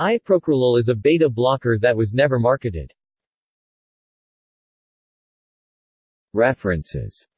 Iprocrolol is a beta blocker that was never marketed. References